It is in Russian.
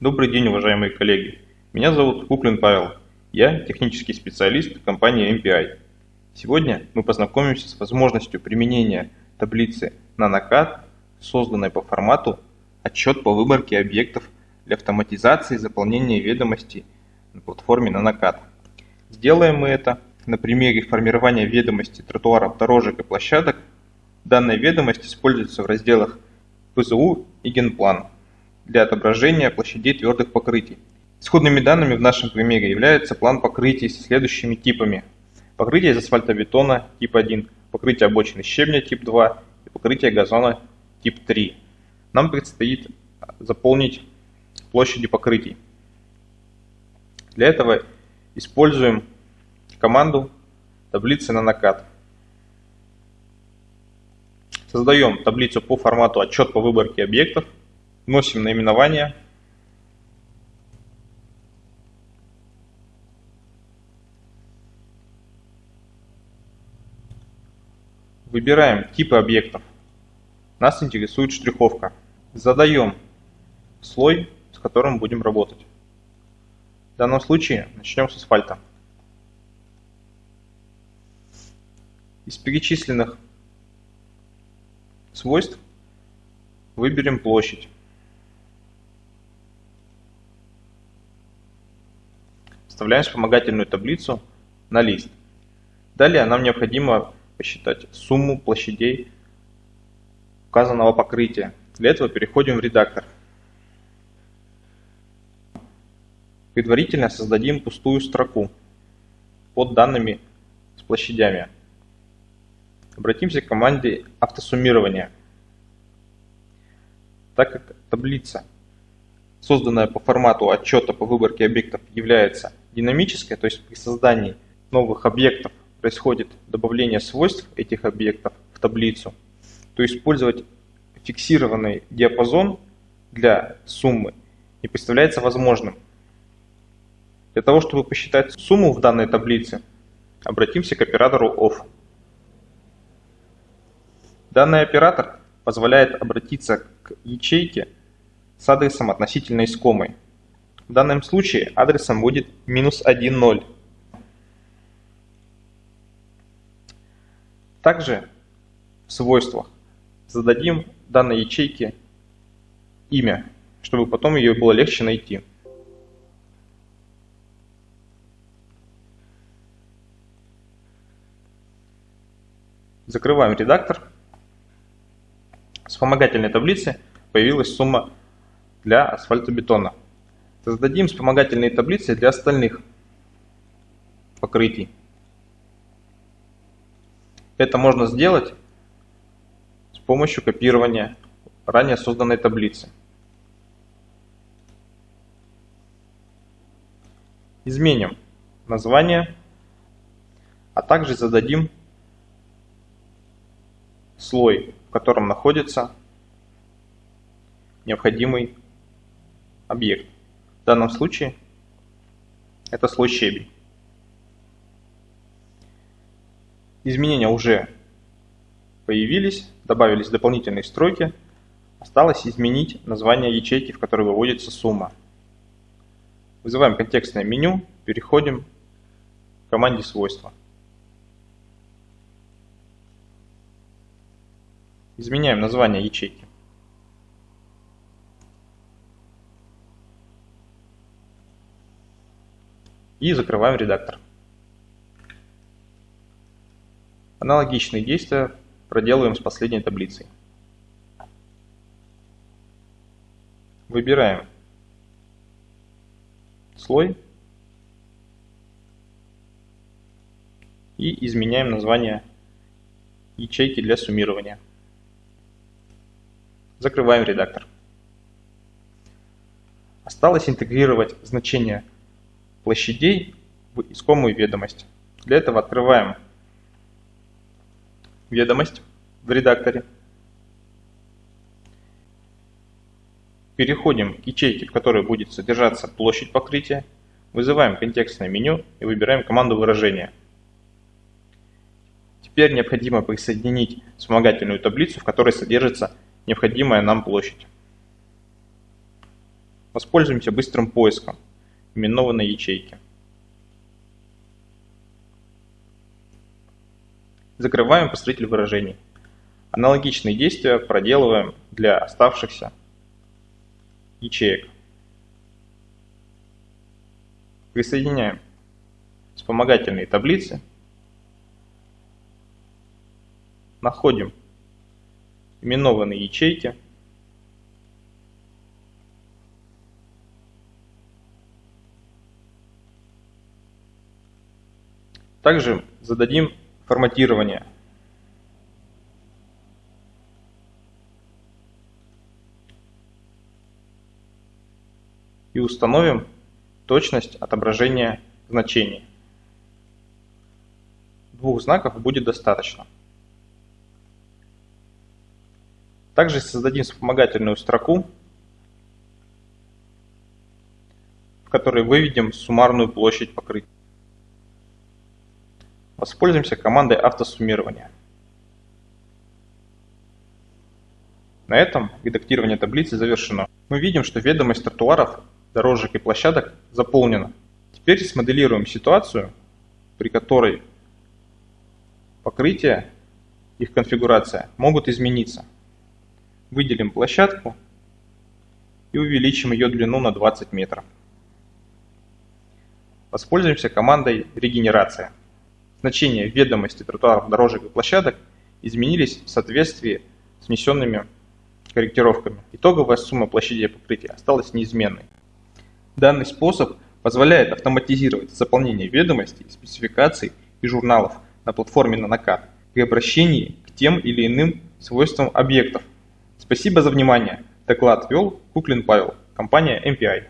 Добрый день, уважаемые коллеги. Меня зовут Куплин Павел. Я технический специалист компании MPI. Сегодня мы познакомимся с возможностью применения таблицы NanoCAD, созданной по формату «Отчет по выборке объектов для автоматизации заполнения ведомостей на платформе NanoCAD». Сделаем мы это на примере формирования ведомости тротуаров, дорожек и площадок. Данная ведомость используется в разделах ПЗУ и Генплан для отображения площадей твердых покрытий. Исходными данными в нашем примере является план покрытий с следующими типами. Покрытие из асфальтобетона тип 1, покрытие обочины щебня тип 2 и покрытие газона тип 3. Нам предстоит заполнить площади покрытий. Для этого используем команду таблицы на накат. Создаем таблицу по формату отчет по выборке объектов, вносим наименование, Выбираем типы объектов. Нас интересует штриховка. Задаем слой, с которым будем работать. В данном случае начнем с асфальта. Из перечисленных свойств выберем площадь. Вставляем вспомогательную таблицу на лист. Далее нам необходимо посчитать сумму площадей указанного покрытия. Для этого переходим в редактор. Предварительно создадим пустую строку под данными с площадями. Обратимся к команде автосуммирования. Так как таблица, созданная по формату отчета по выборке объектов, является динамической, то есть при создании новых объектов происходит добавление свойств этих объектов в таблицу, то использовать фиксированный диапазон для суммы не представляется возможным. Для того, чтобы посчитать сумму в данной таблице, обратимся к оператору OFF. Данный оператор позволяет обратиться к ячейке с адресом относительно искомой. В данном случае адресом будет минус 1.0. Также в свойствах зададим данной ячейке имя, чтобы потом ее было легче найти. Закрываем редактор. Вспомогательной таблице появилась сумма для асфальтобетона. Создадим вспомогательные таблицы для остальных покрытий. Это можно сделать с помощью копирования ранее созданной таблицы. Изменим название, а также зададим слой, в котором находится необходимый объект. В данном случае это слой щебень. Изменения уже появились, добавились дополнительные строки. Осталось изменить название ячейки, в которой выводится сумма. Вызываем контекстное меню, переходим к команде свойства. Изменяем название ячейки. И закрываем редактор. Аналогичные действия проделываем с последней таблицей. Выбираем слой и изменяем название ячейки для суммирования. Закрываем редактор. Осталось интегрировать значение площадей в искомую ведомость. Для этого открываем ведомость в редакторе. Переходим к ячейке, в которой будет содержаться площадь покрытия. Вызываем контекстное меню и выбираем команду выражения. Теперь необходимо присоединить вспомогательную таблицу, в которой содержится необходимая нам площадь. Воспользуемся быстрым поиском именованной ячейки. Закрываем построитель выражений. Аналогичные действия проделываем для оставшихся ячеек. Присоединяем вспомогательные таблицы. Находим именованные ячейки. Также зададим форматирование. И установим точность отображения значений. Двух знаков будет достаточно. Также создадим вспомогательную строку, в которой выведем суммарную площадь покрытия. Воспользуемся командой автосуммирования. На этом редактирование таблицы завершено. Мы видим, что ведомость тротуаров, дорожек и площадок заполнена. Теперь смоделируем ситуацию, при которой покрытие, их конфигурация могут измениться. Выделим площадку и увеличим ее длину на 20 метров. Воспользуемся командой регенерация значения ведомости тротуаров, дорожек и площадок изменились в соответствии с внесенными корректировками. Итоговая сумма площади покрытия осталась неизменной. Данный способ позволяет автоматизировать заполнение ведомостей, спецификаций и журналов на платформе Nanocat при обращении к тем или иным свойствам объектов. Спасибо за внимание. Доклад вел Куклин Павел, компания MPI.